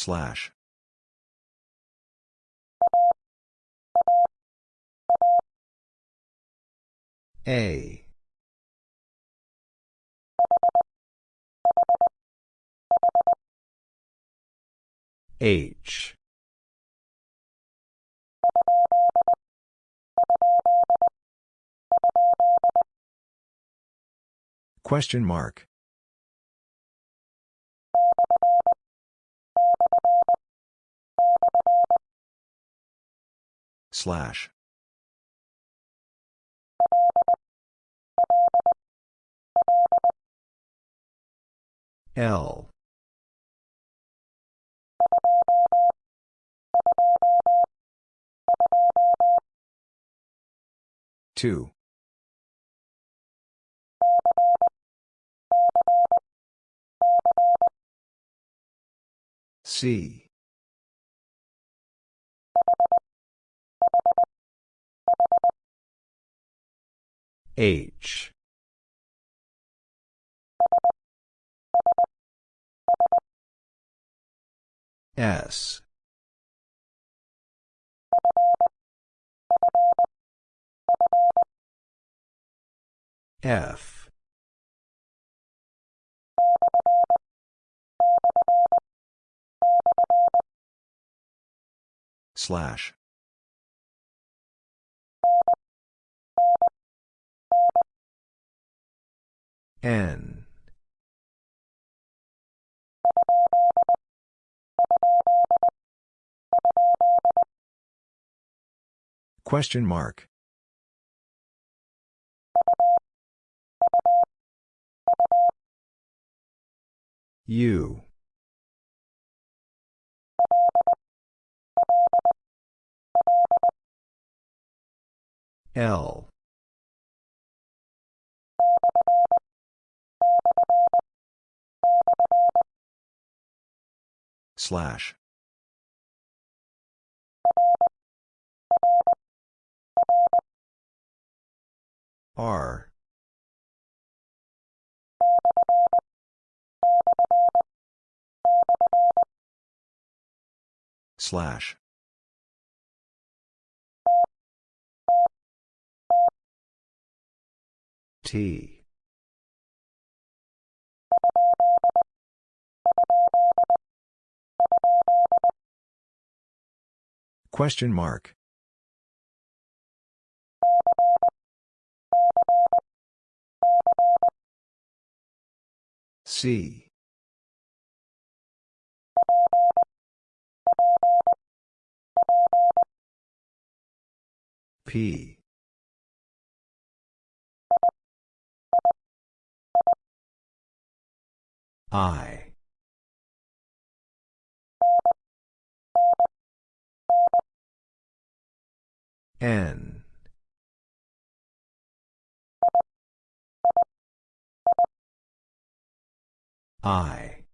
Slash. A. H. Question mark. Slash. L. Two. C. H. S. F. Slash. N. Question mark. U. L. Slash. R. Slash. T. Question mark. C. P. I. N. I.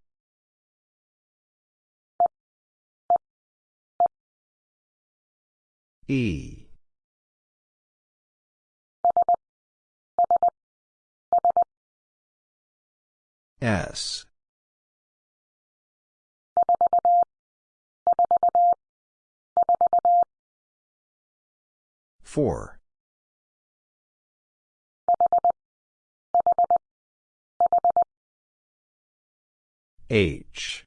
E. S. Four. H.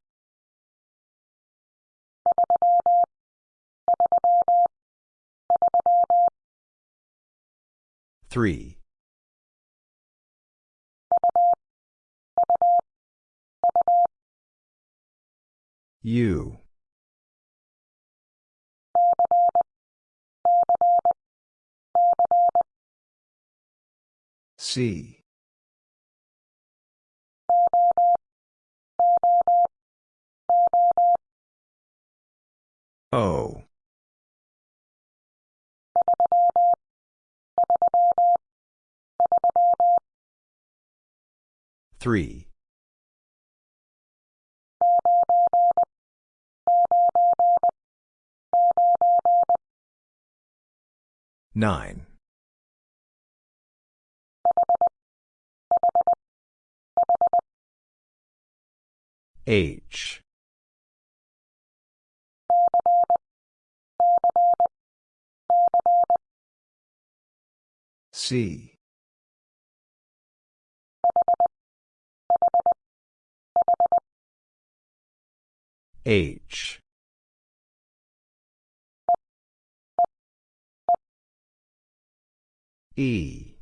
Three. U. C. O. Three. Nine. H. C. H. E.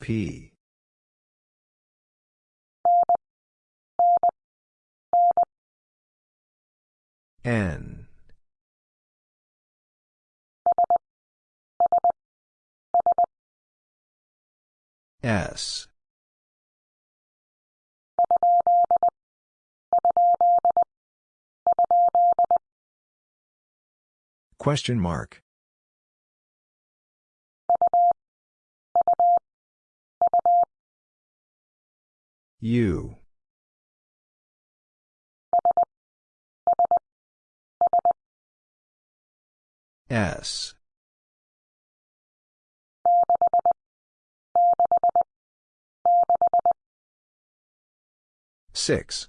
P. N. S. Question mark. U. S. Six.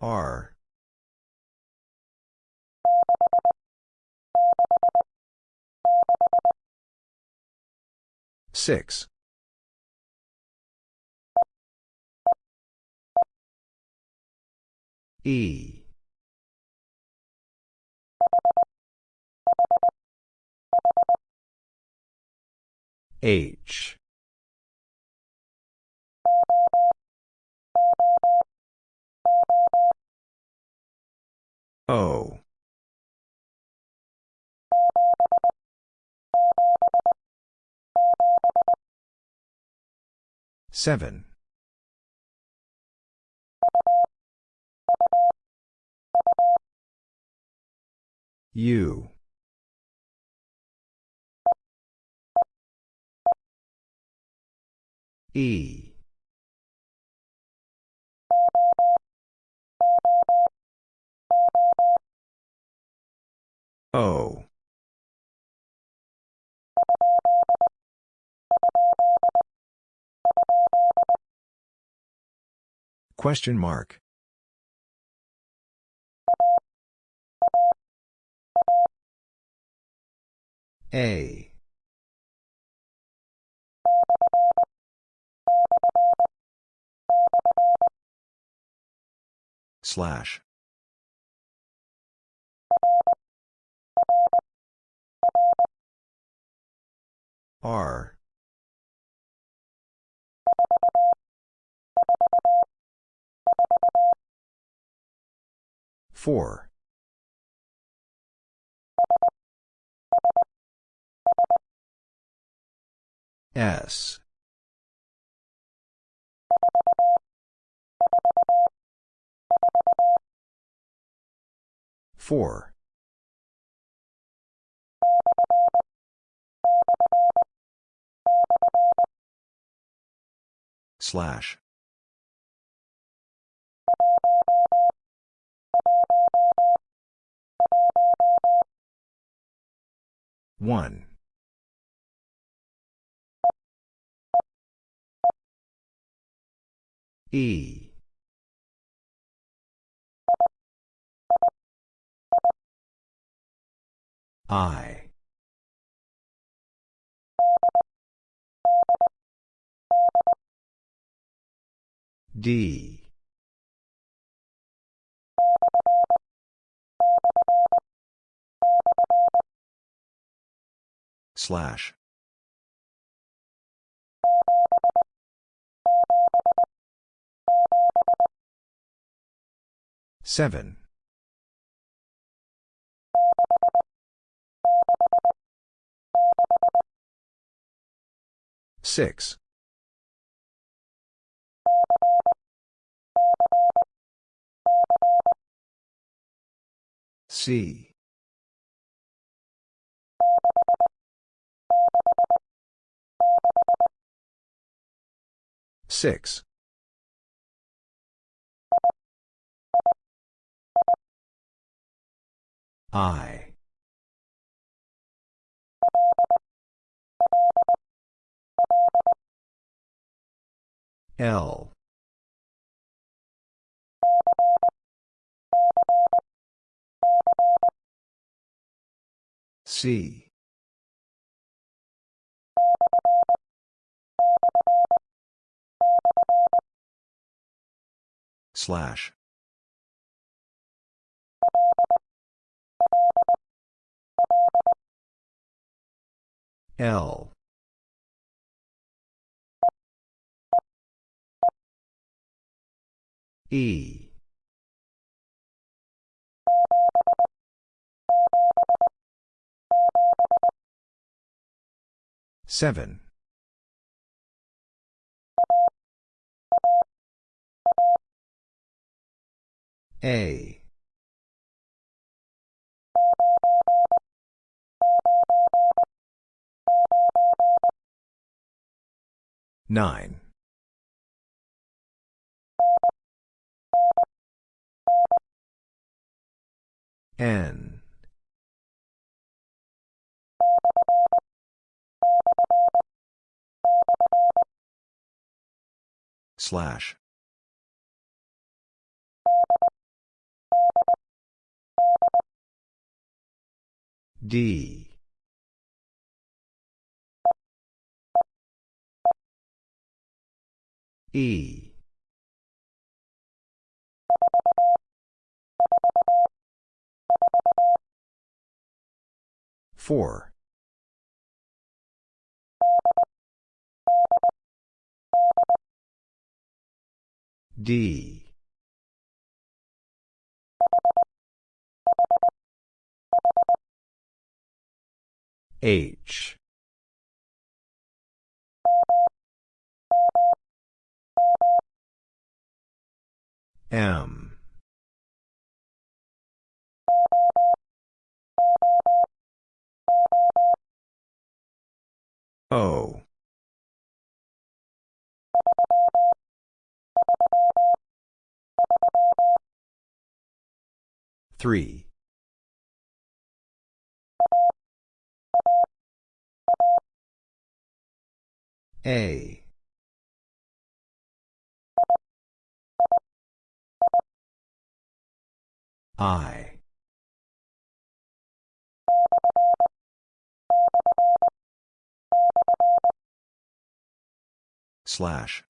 R. Six. E. H. O. Seven. U. E. O. Question mark. A. Slash. R. Four. S. Four. Slash. One. E. I. D. Slash. Seven. Six. C. Six. I. L. C. Slash. L E. Seven. A. Nine N. Slash. D. E four. D. H. M O. Three. A. I slash.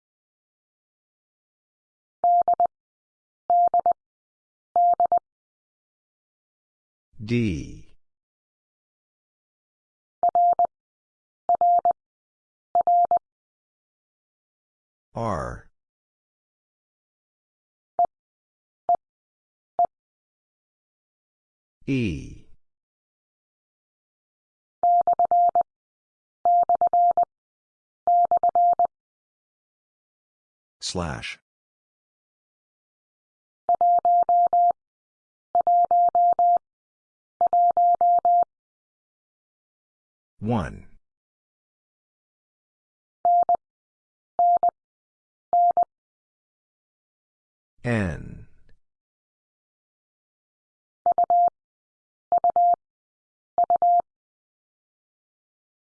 D. R. E slash. One. N.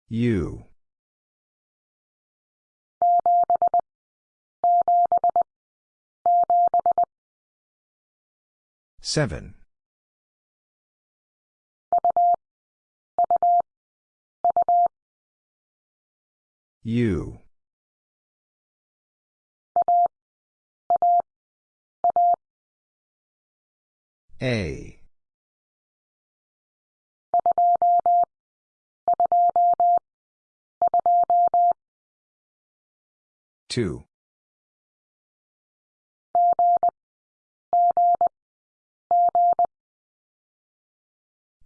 U seven. U. A two.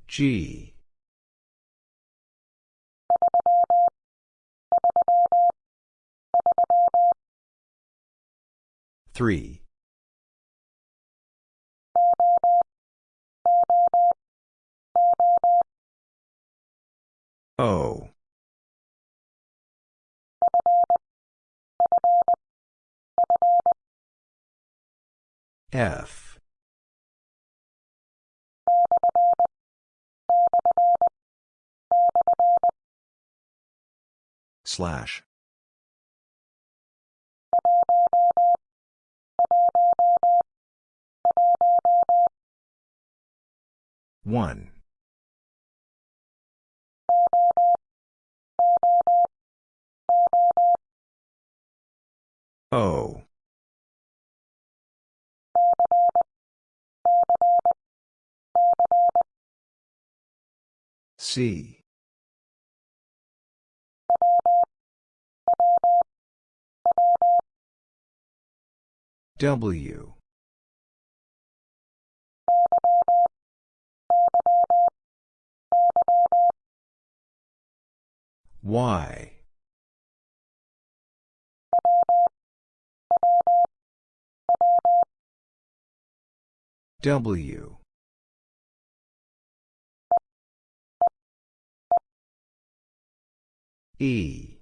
G. Three. O F Slash. One. O. C. W. Y. W. E.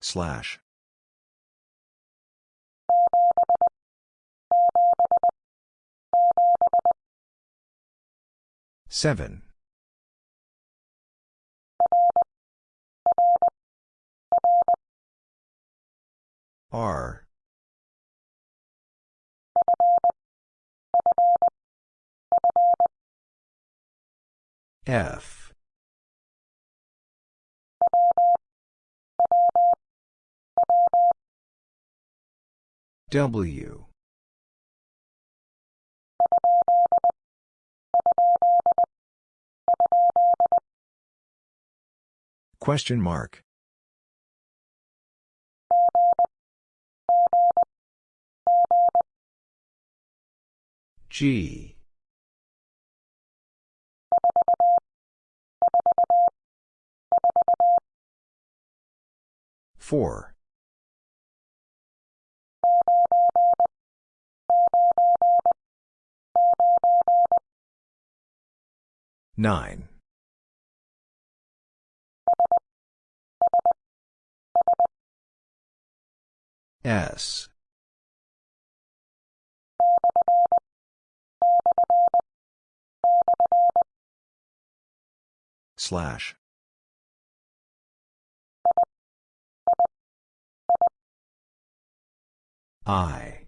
Slash. Seven. R. F. W. Question mark. G. Four. Nine. S. Slash. I.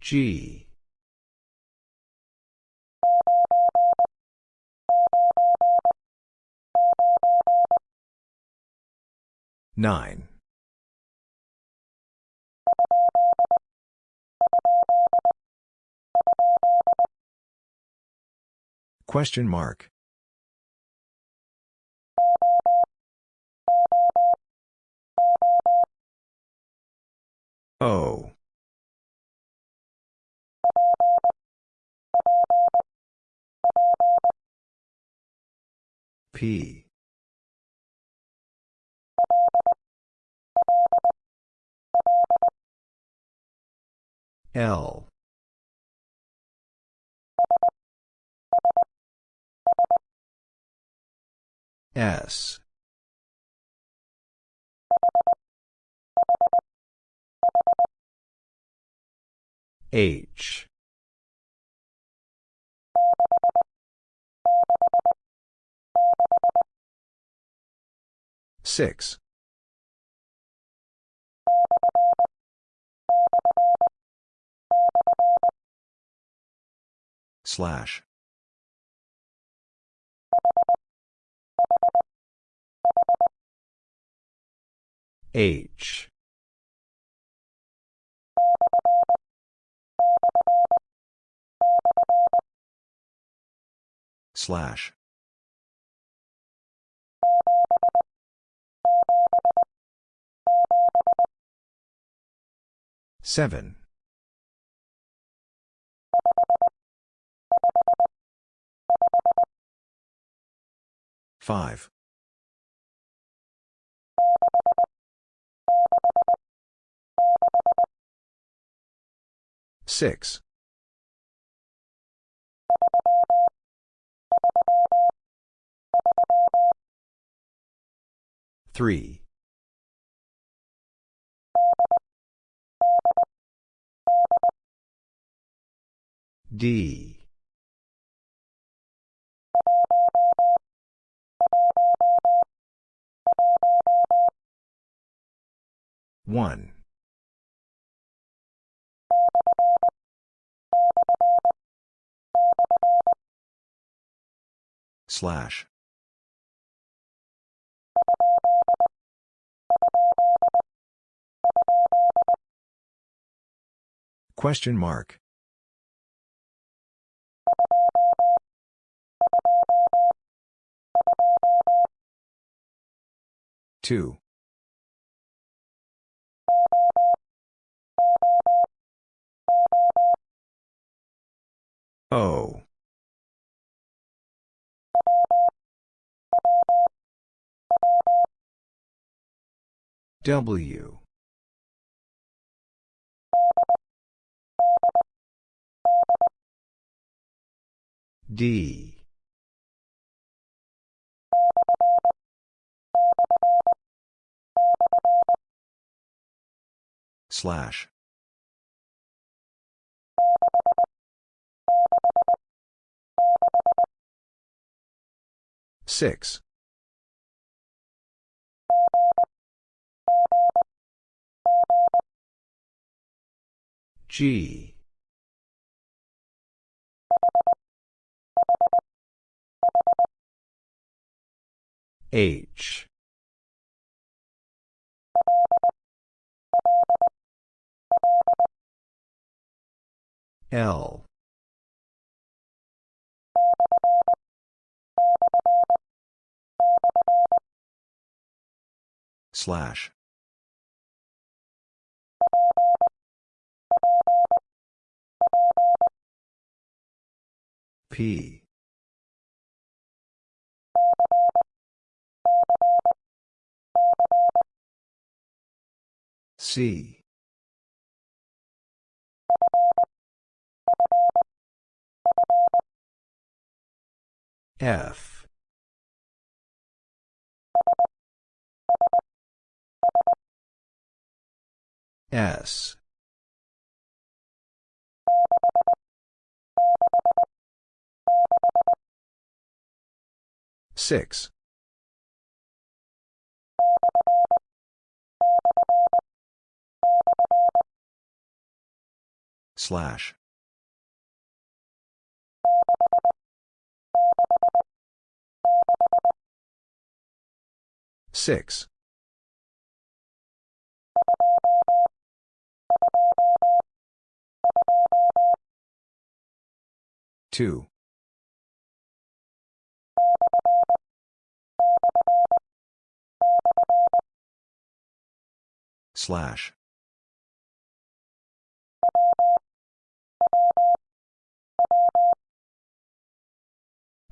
G. Nine. Question mark. O. P. L. S. H. Six. Slash. H. Slash. Seven. Five. Six. Three. D. One. Slash. Question mark. Two. O. W. D. Slash. Six. G. H. L. Slash. P. C. F. S. Six. Slash. Six. Two. Slash.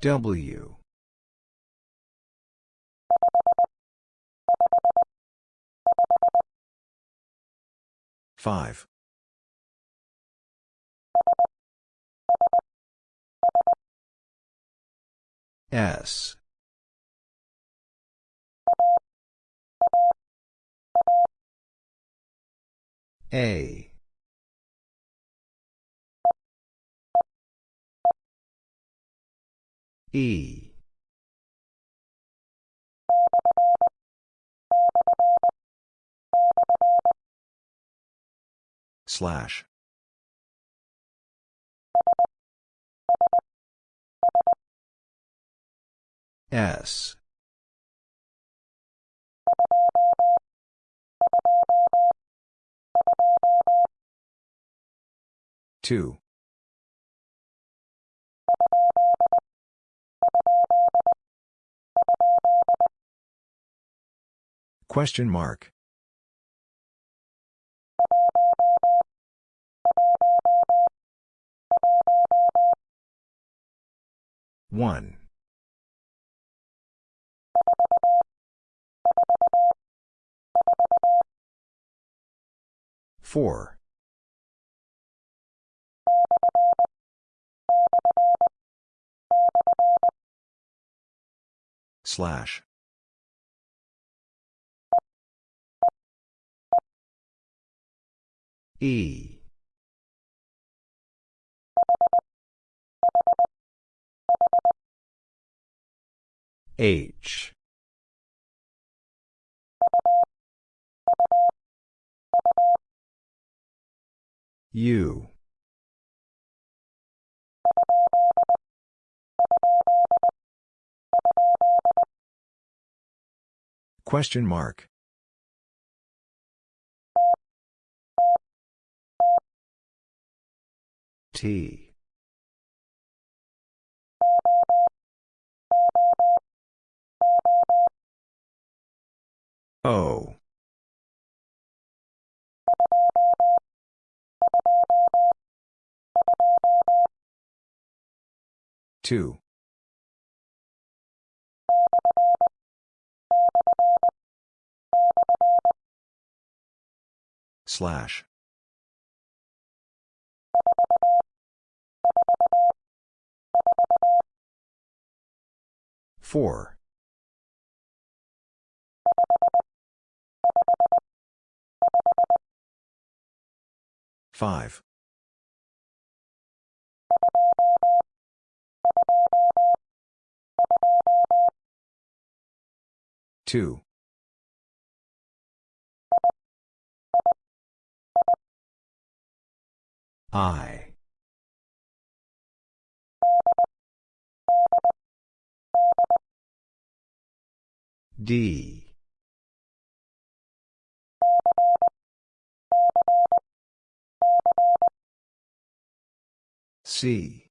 W. Five. S. A. E. Slash. S. Two. Question mark. One. Four. Slash. E. H U. Question mark. T. O. Two. Slash. Four. Five. Two. I. D. C.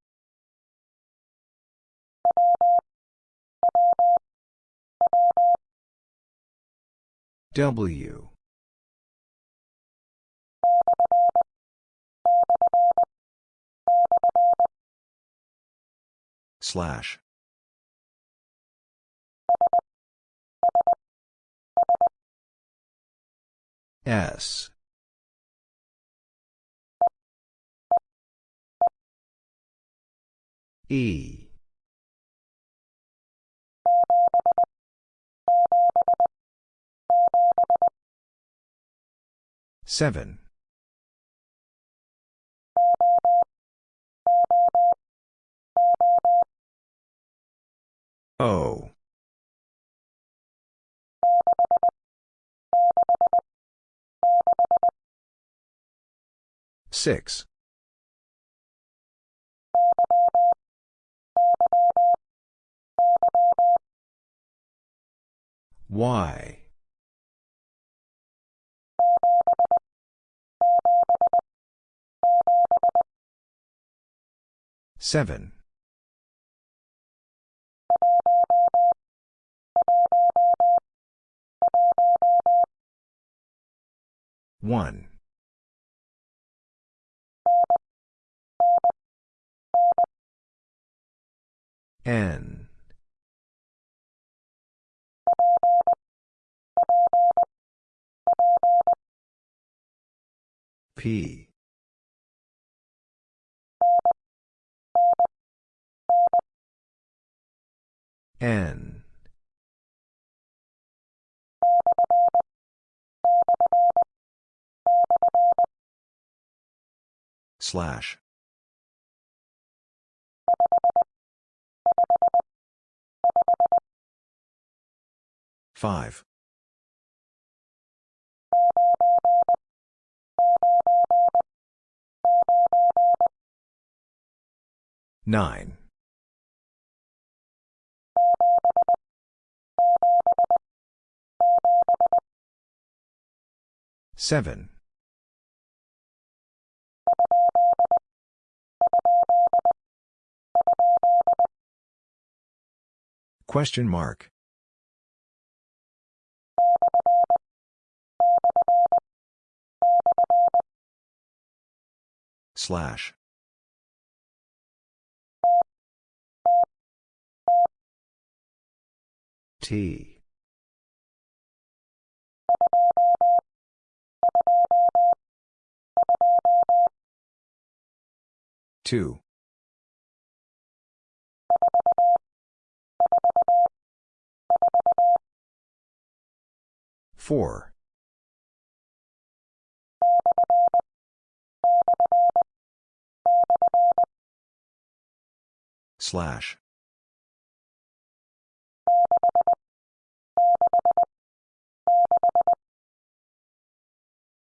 W. Slash. S. E. Seven. O. Six. Y. Seven. One. N. P. N. Slash. Five. Nine. Seven. Question mark. Slash. T. Two. Four. Slash.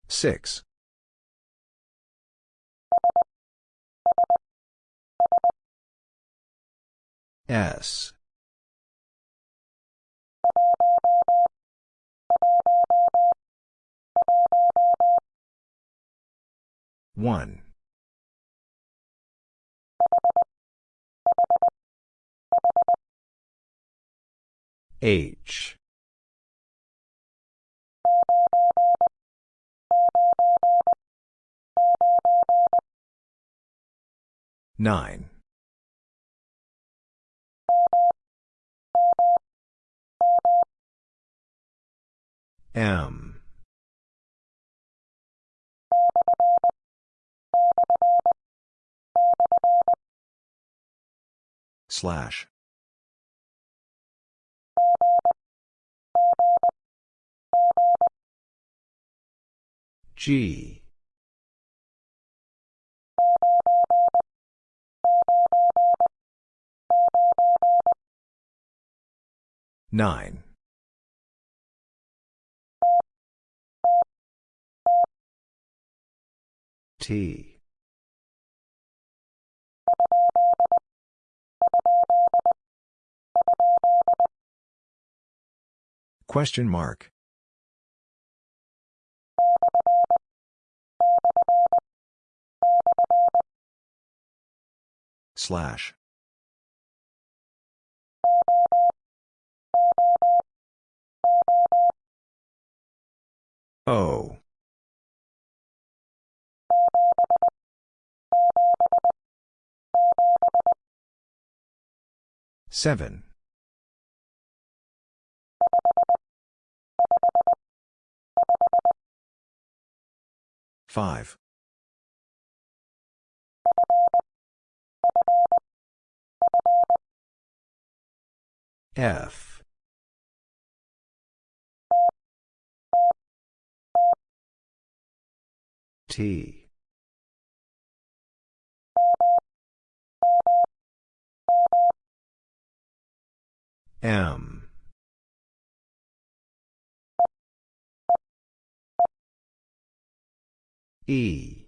Six. S. One. H. Nine. M. Slash. G. Nine. T. Question mark. Slash. O. Seven. Five. F. T. M. E.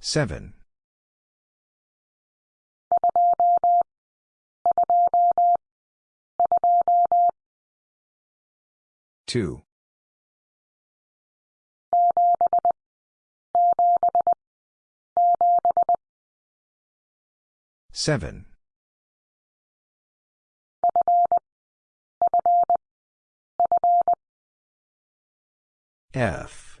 Seven. Two. Seven. F.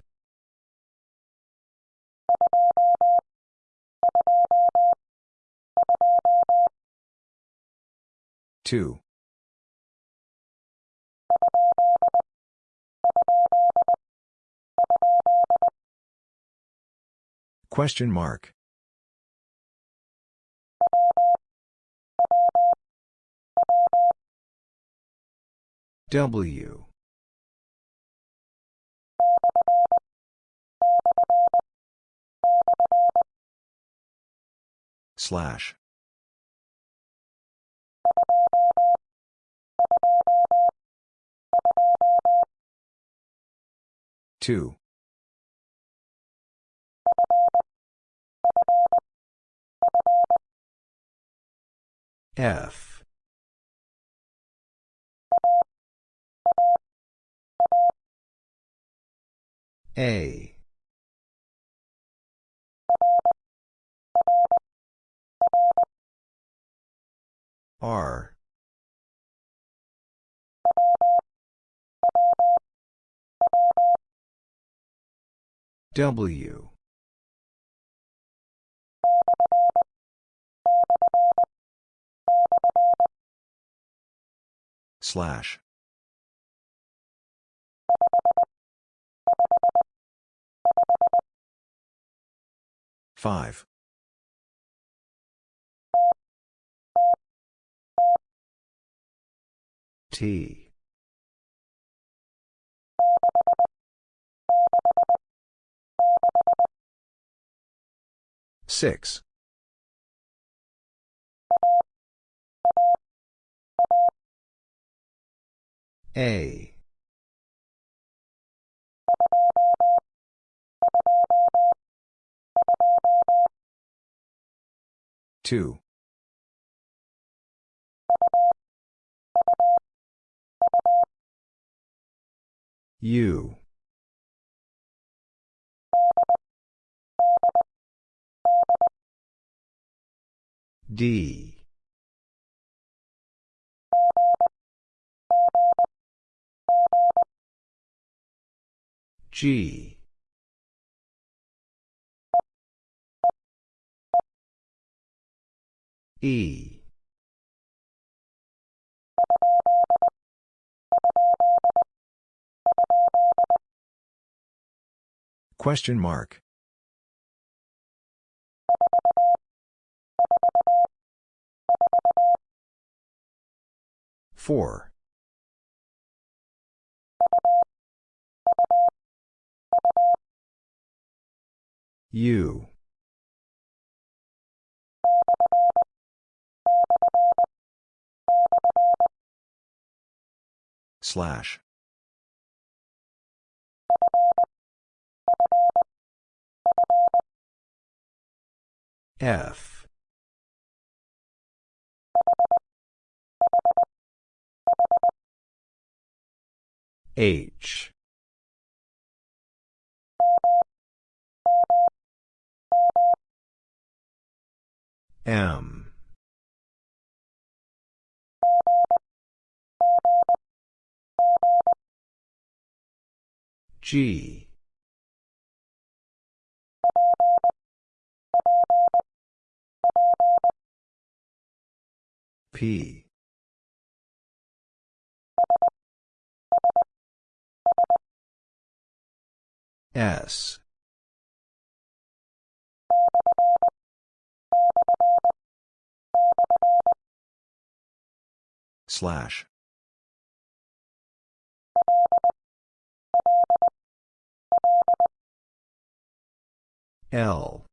Two. Question mark. W. Slash. Two. F. A. R. W. Slash. Five. T. Six. A. Two. U. D. G. E. Question mark. Four. U. Slash. F. H. M. G. P. S. Slash. L.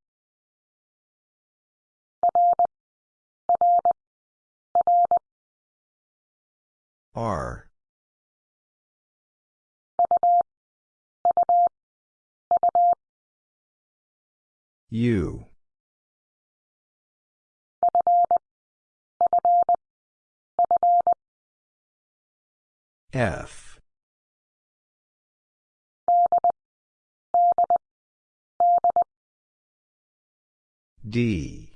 R. U. F. D.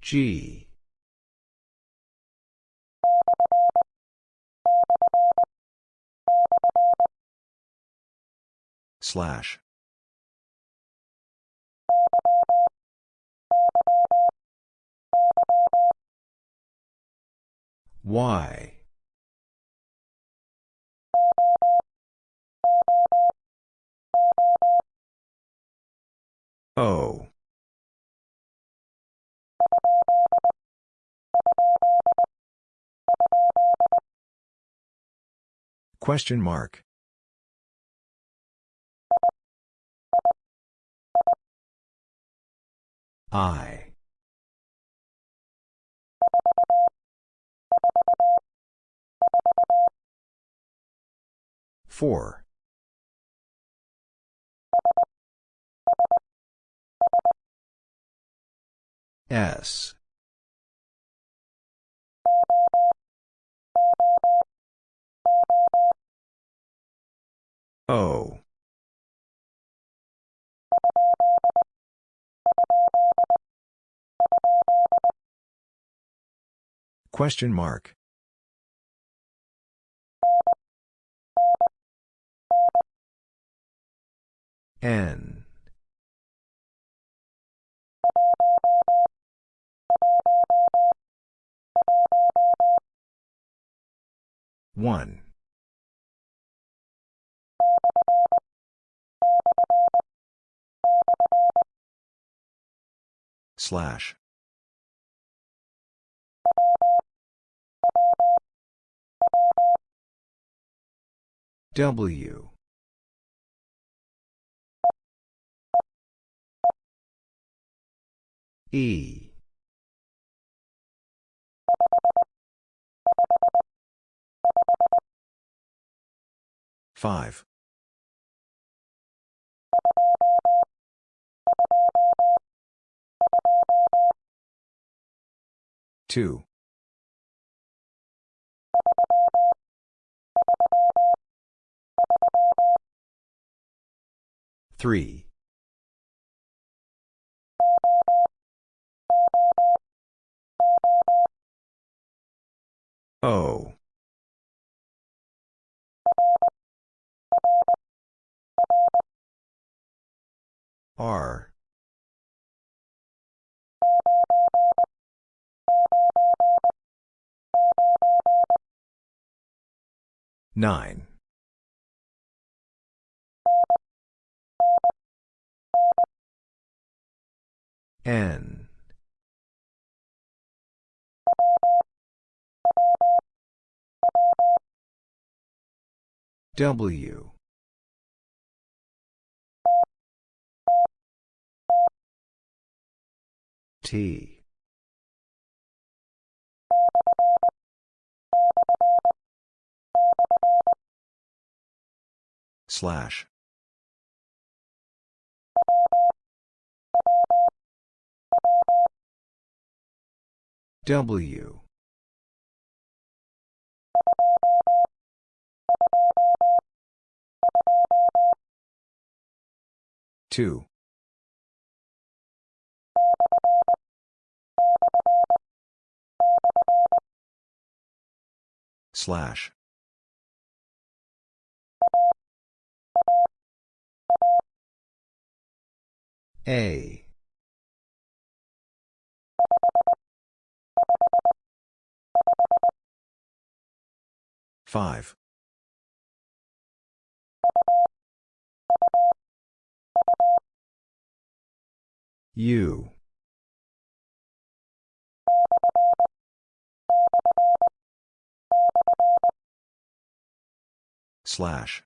G. Slash. Y. O. Question mark. I. Four. S. O. Question mark. N. One. Slash. W. E. Five two three O. R. Nine. N. W T. Slash. W. Two slash. A. Five. U slash.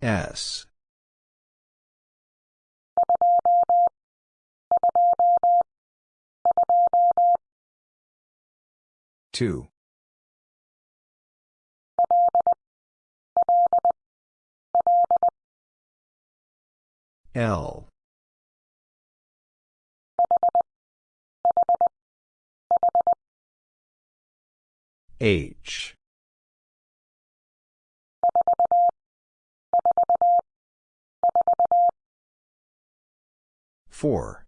S. Two L. H. Four.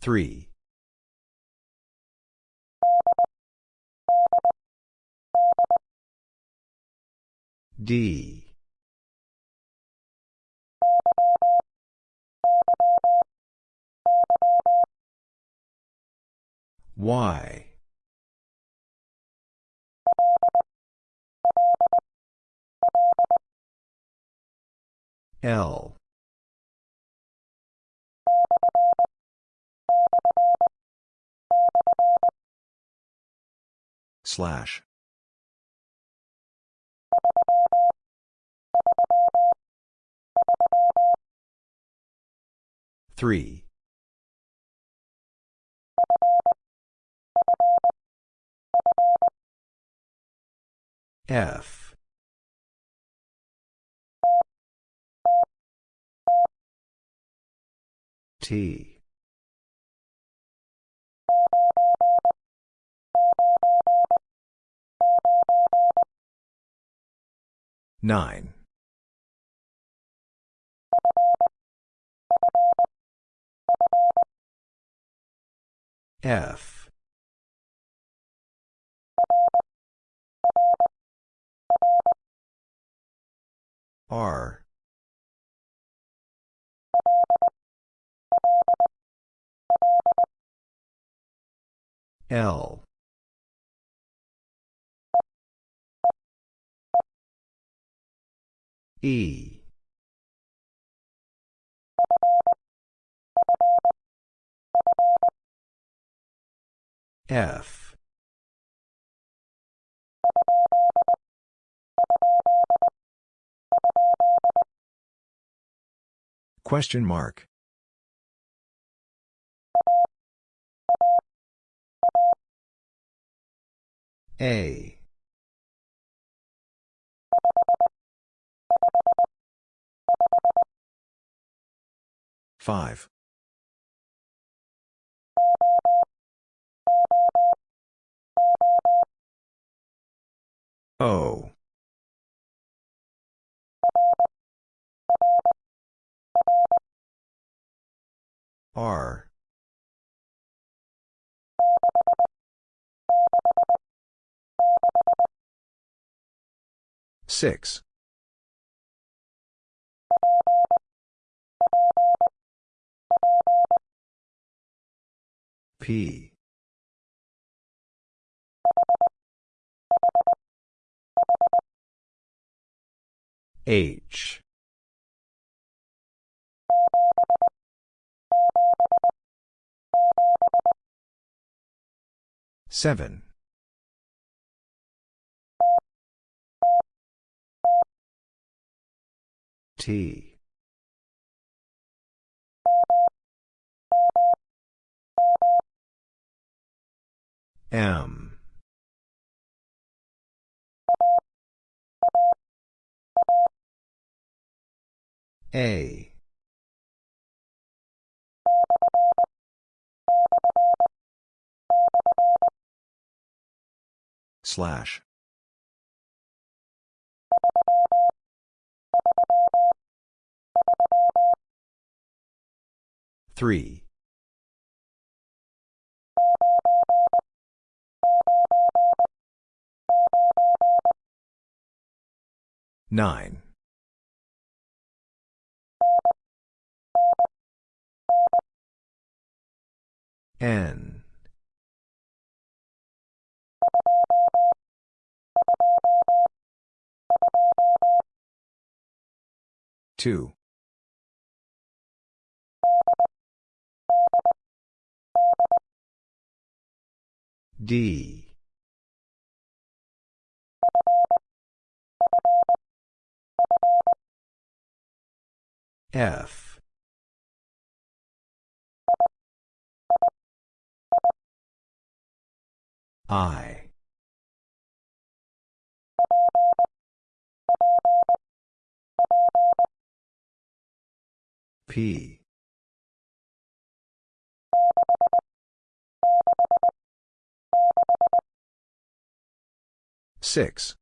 Three D. Y. L slash. Three. F. T nine. F. R. L E. F. Question mark. A. Five. O. R. Six. P. H. Seven. T. M. A. Slash. Three. Nine. N. Two. D. F. I. P. Six.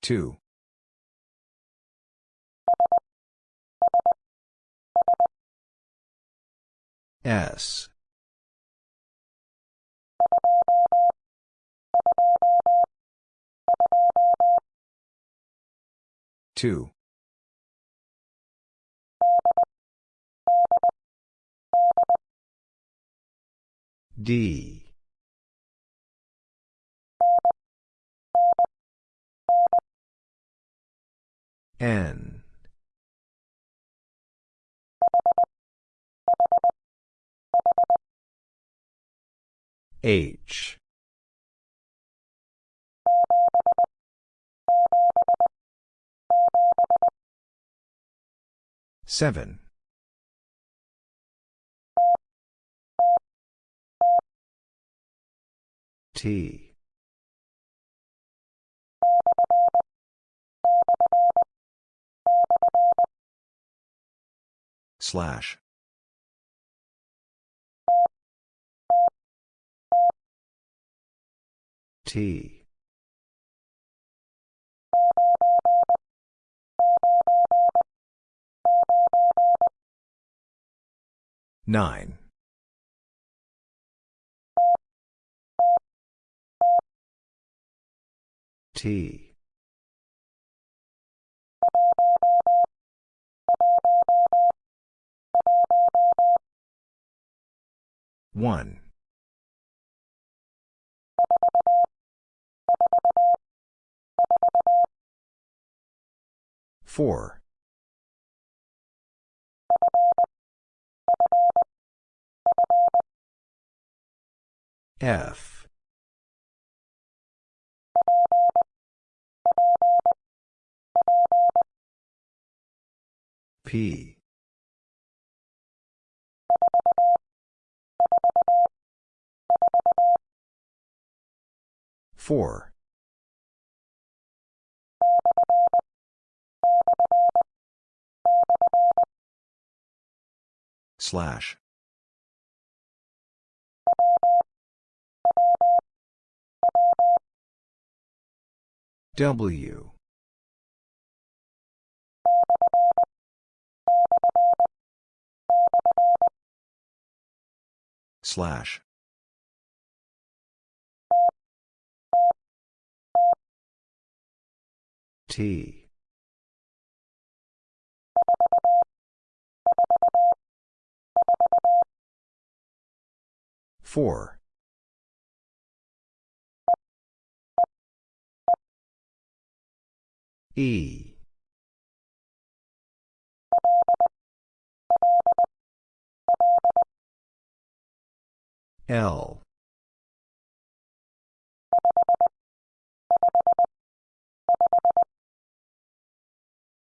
Two. S. Two. D. N. H. Seven. T. Slash. T. Nine. T. One. Four. F. P. Four. Slash. W. Slash. T. Four. E. L.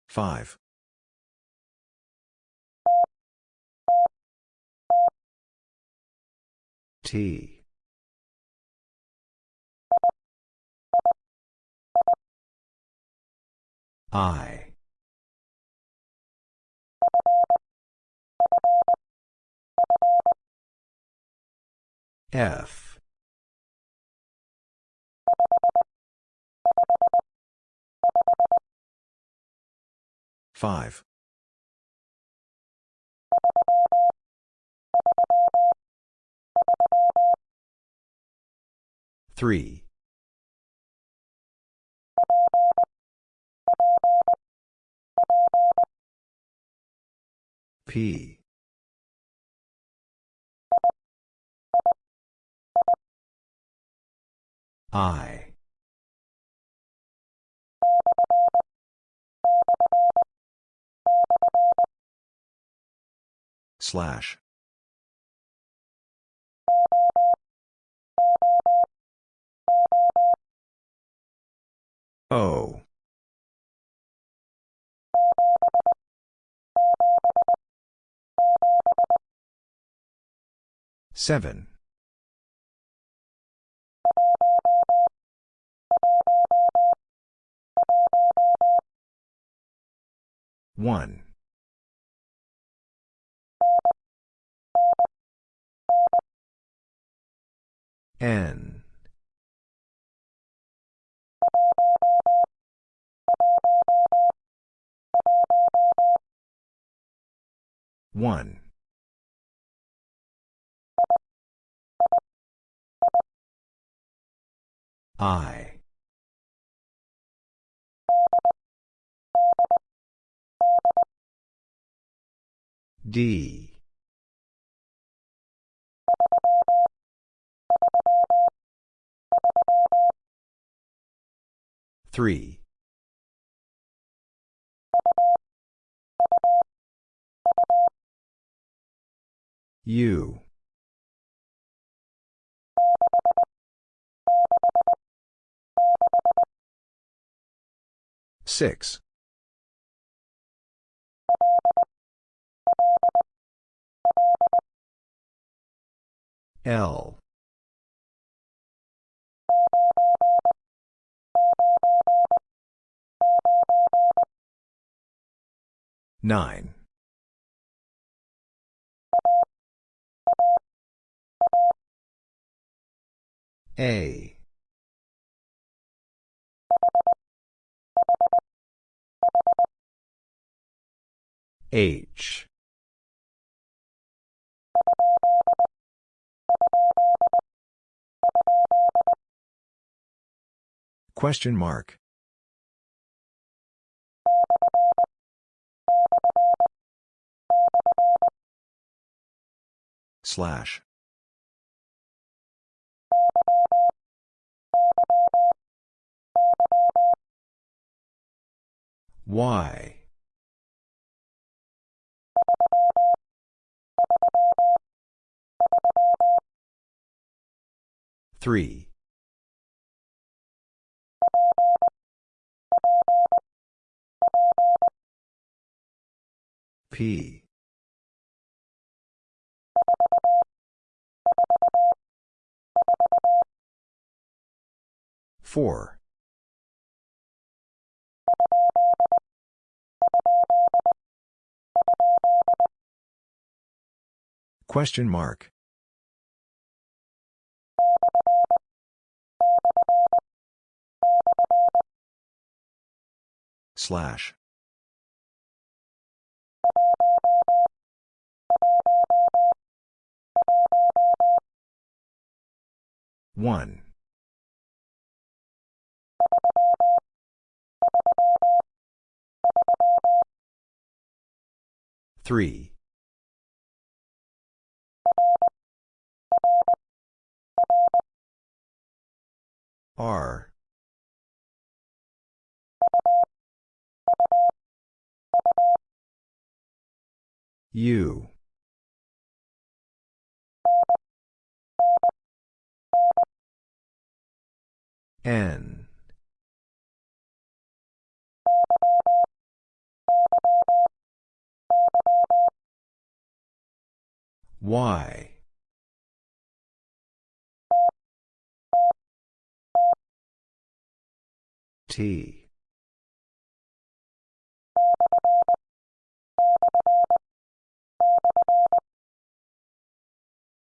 Five. T. I. F. Five. Three. P. I. Slash. O. Seven. One. N. One. I. D. Three. U. Six. L. Nine. A. H. Question mark. Slash. Y. Three. P. Four. Question mark. Slash. One. Three. R. U. N. Y. T.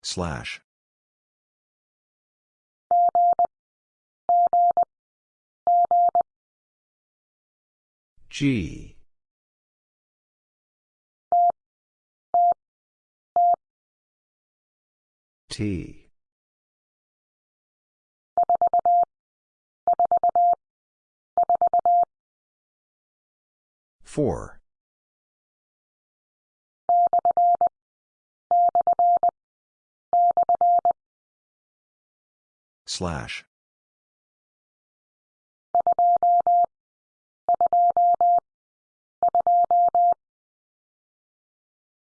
Slash. G. T. Four. Slash.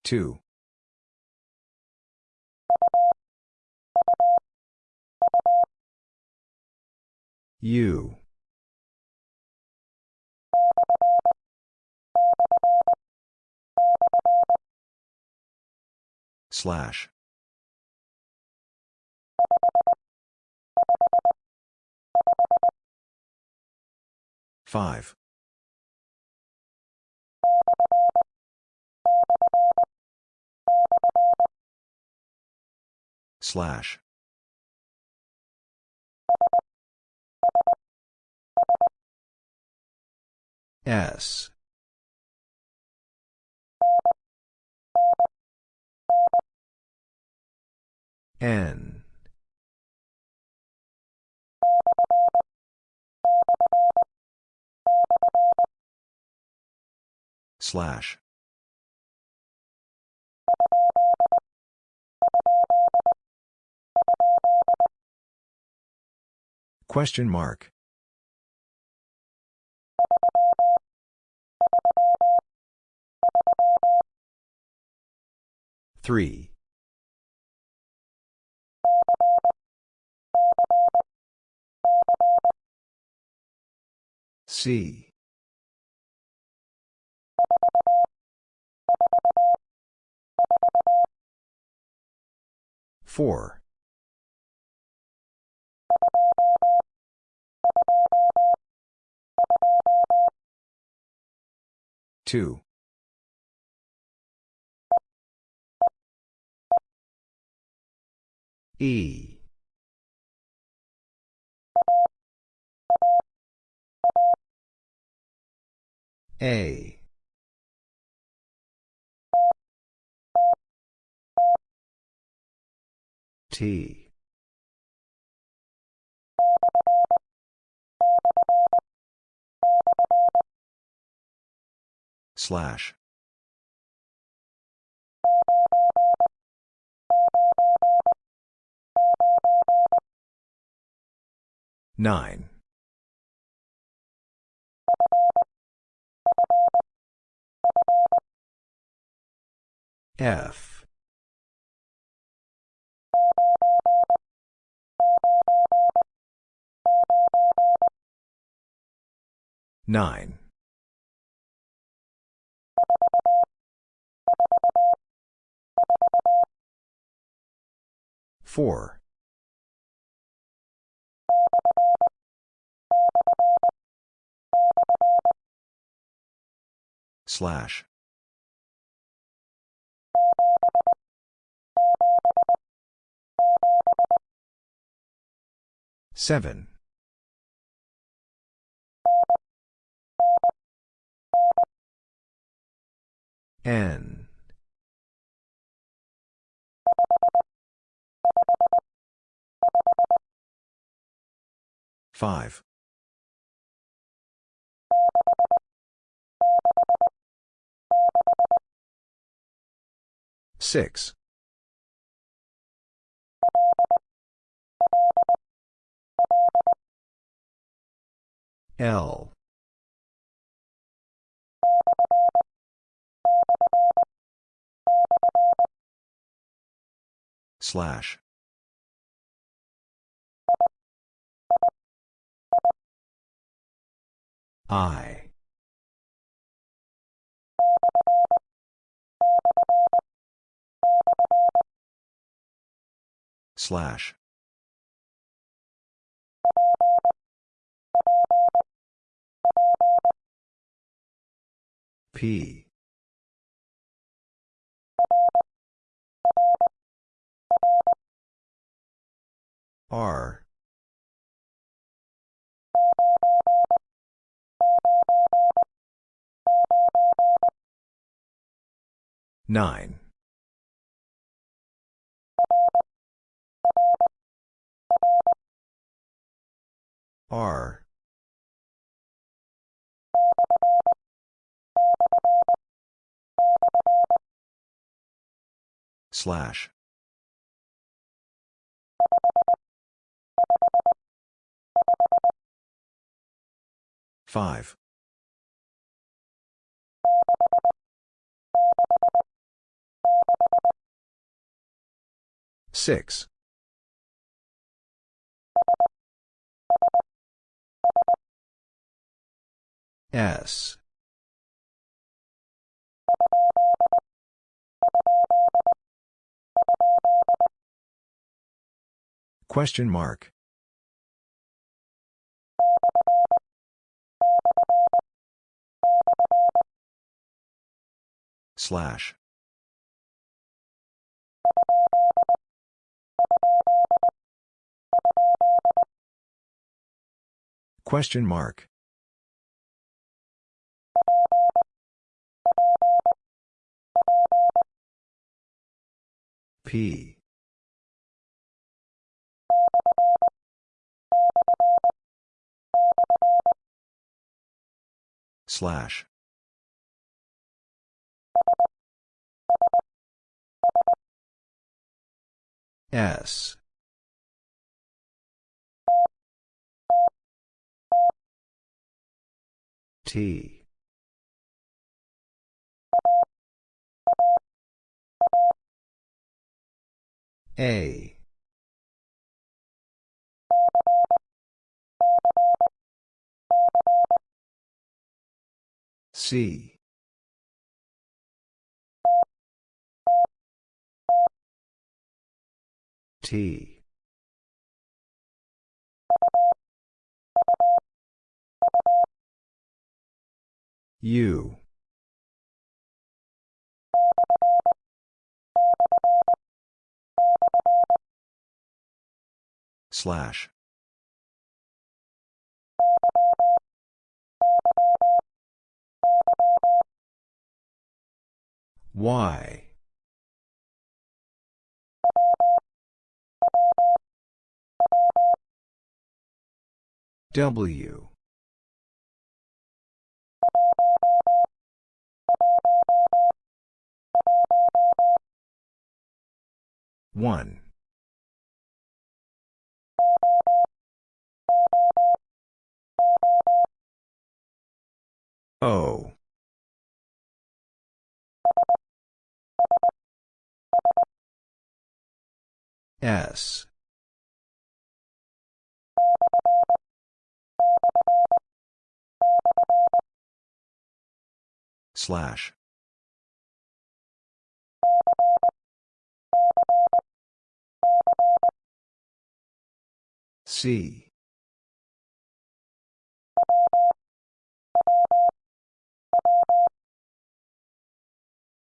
Two. U. Slash. Five. Slash. S. N. Slash. Question mark. Three. C. Four. Two. E. A. T. Slash. Nine. F nine four slash Seven. N. Five. Six. L slash. I. Slash. P. R. Nine. R. Slash. Five. Six. S. Question mark. Slash. Question mark. P. Slash. S. T. A. C. T. U. Slash. Y. W. 1. 0. 0. S. Slash. C.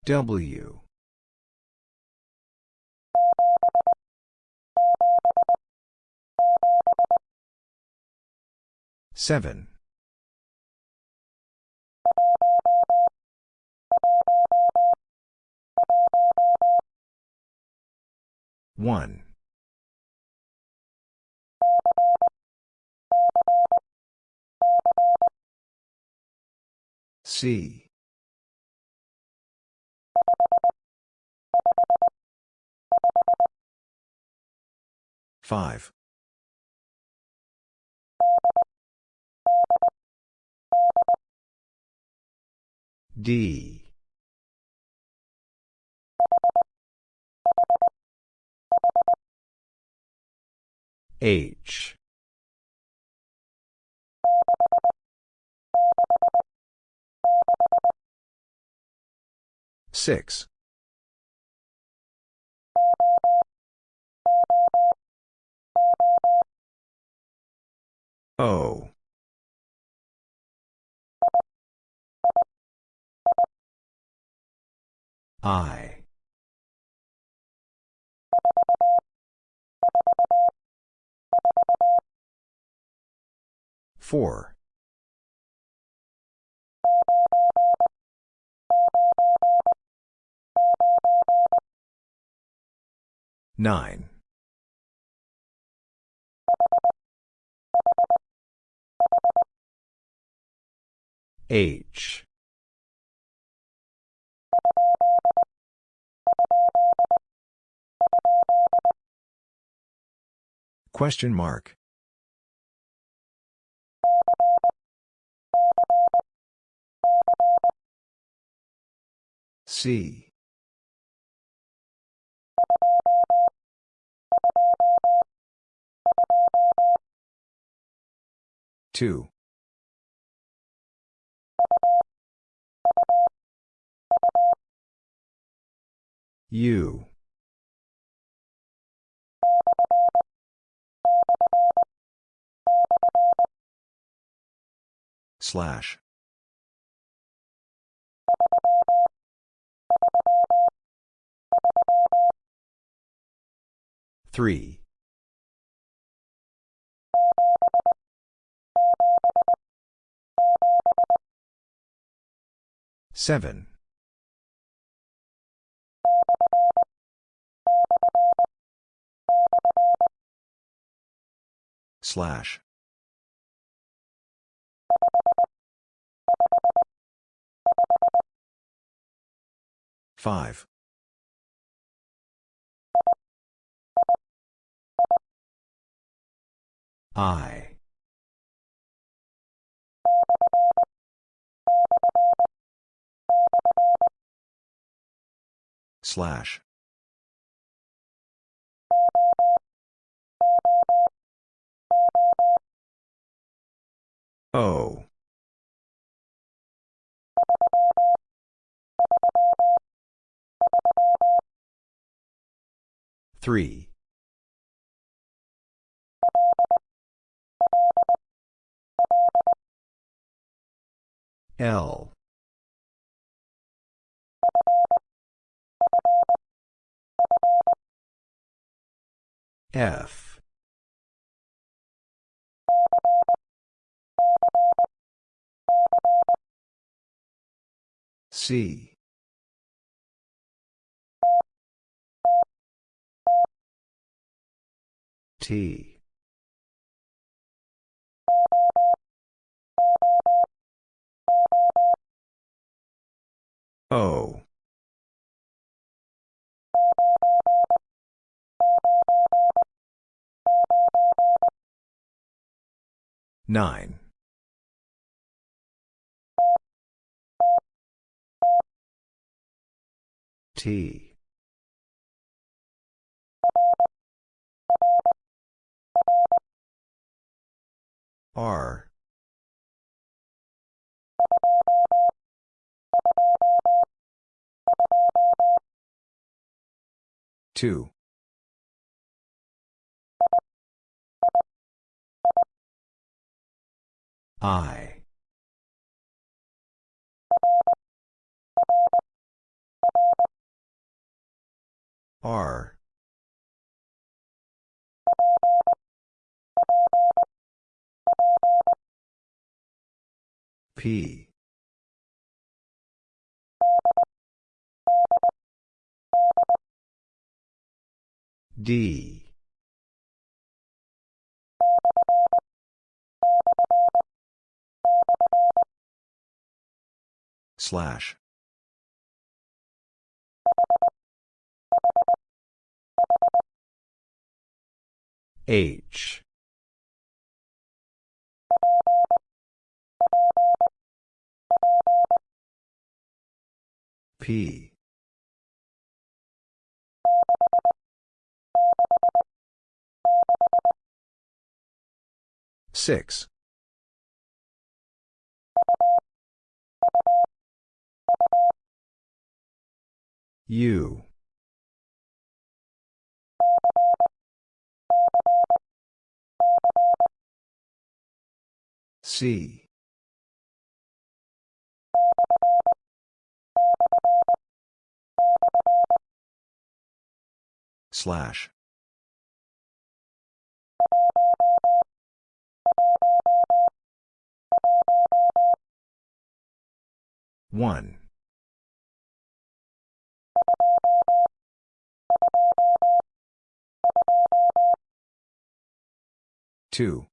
W. Seven. One. C. Five. D. H. Six. O. I. Four. Nine. H. Question mark. C. Two. U. Slash. Three. Seven. Slash. Five. I. Slash. O. Three. L. F. C. T. O. 9. T. R. Two. I. R. P. D. Slash. H. P. Six. U. C. Slash. One. Two.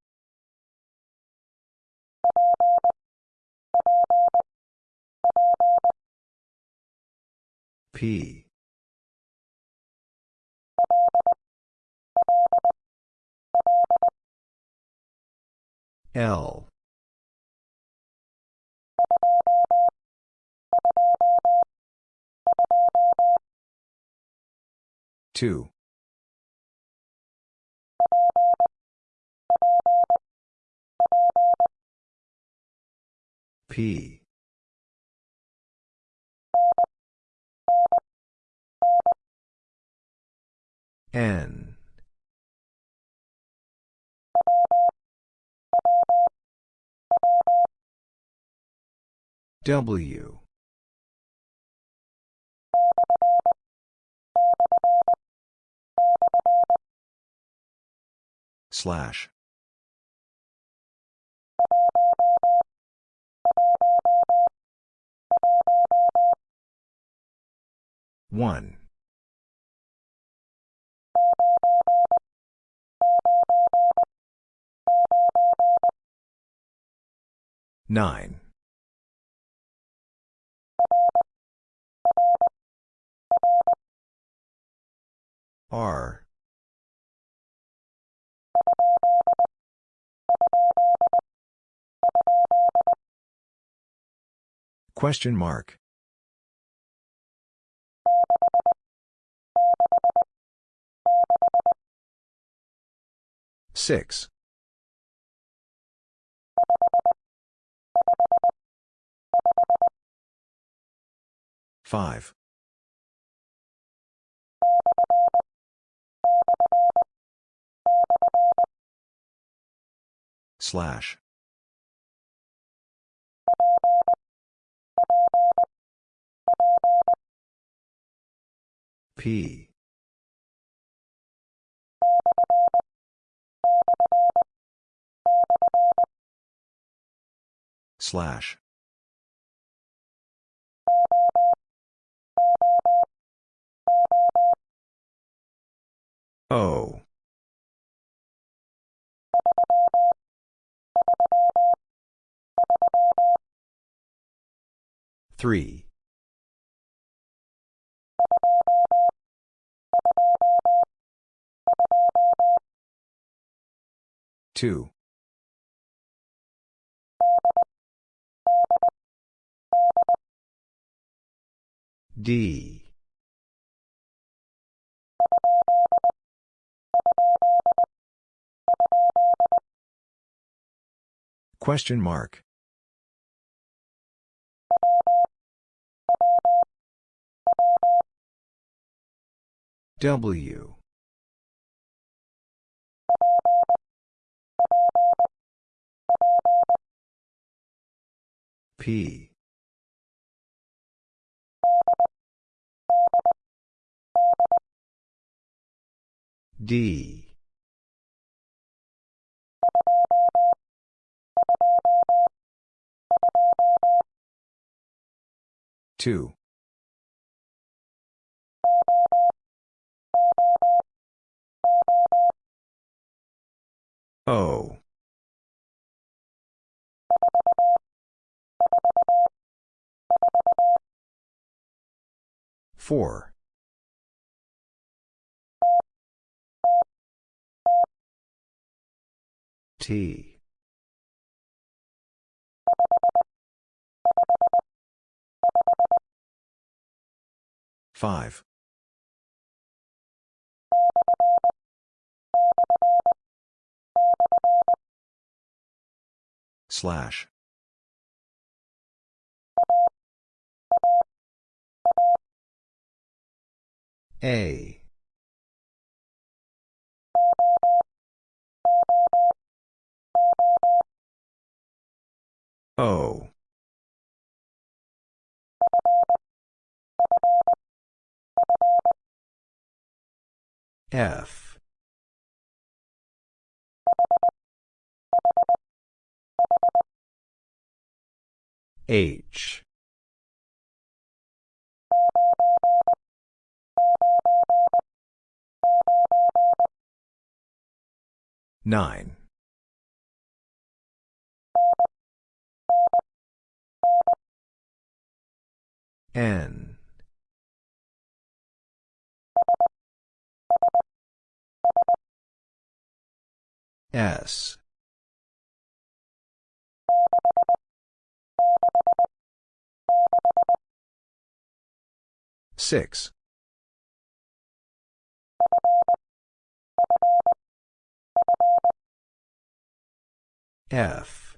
P. L. Two. P. N. W. Slash. One. Nine. R. Question mark. Six. Five. Slash. P. Slash. O. Three. Two. D. Question mark. W. P. D. Two. O. Four. T. Five. Slash. A. O. F. H. Nine. N. S. Six. F.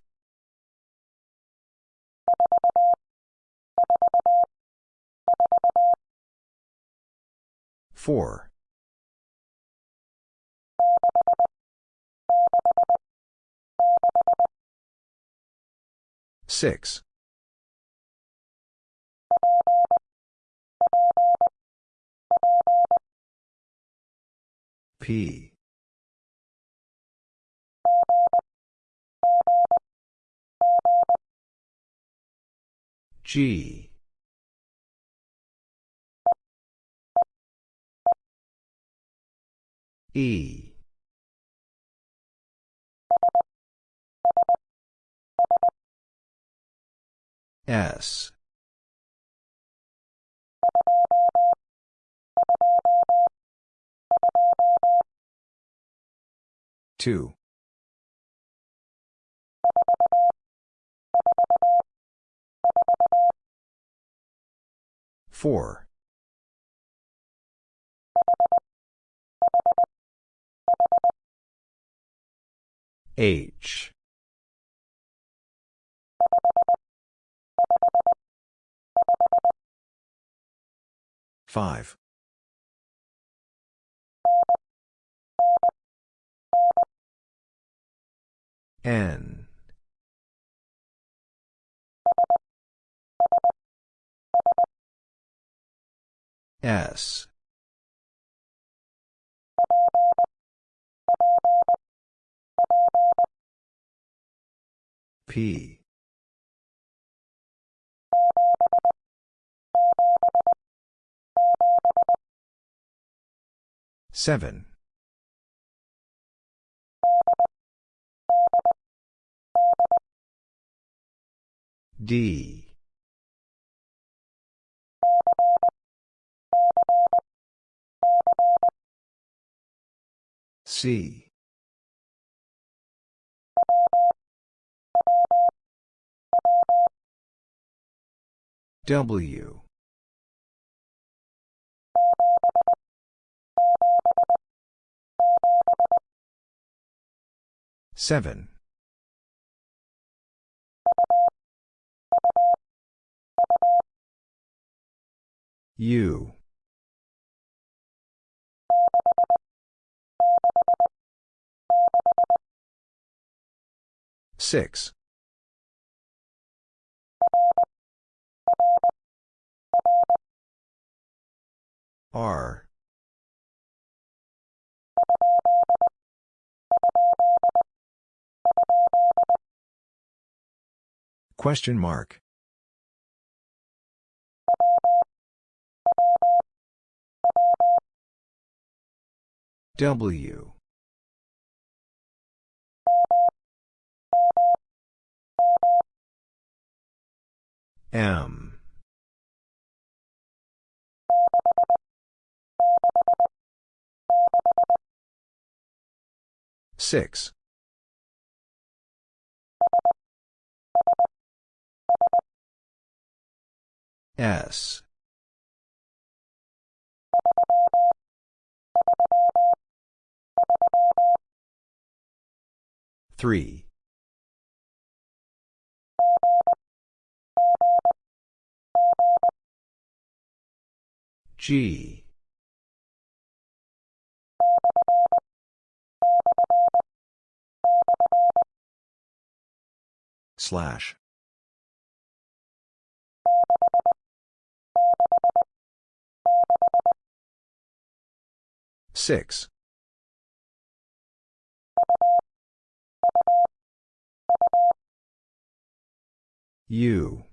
Four. Six. P. G. E. S. Two. Four. H. Five. N. S. P. Seven. D. C. W Seven. U. Six. R. Question mark. W. M. Six. S. Three. G. Slash. Six. U.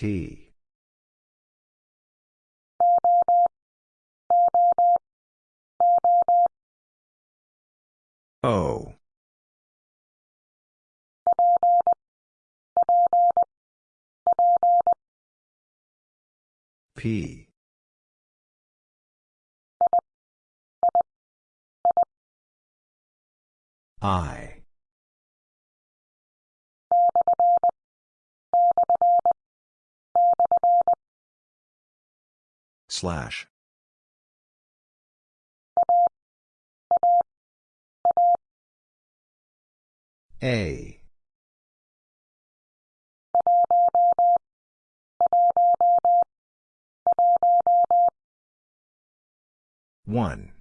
T. O. P. I. Slash. A. One.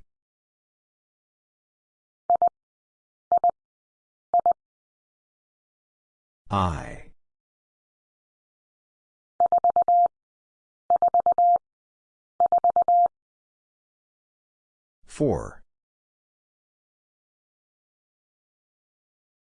I. Four.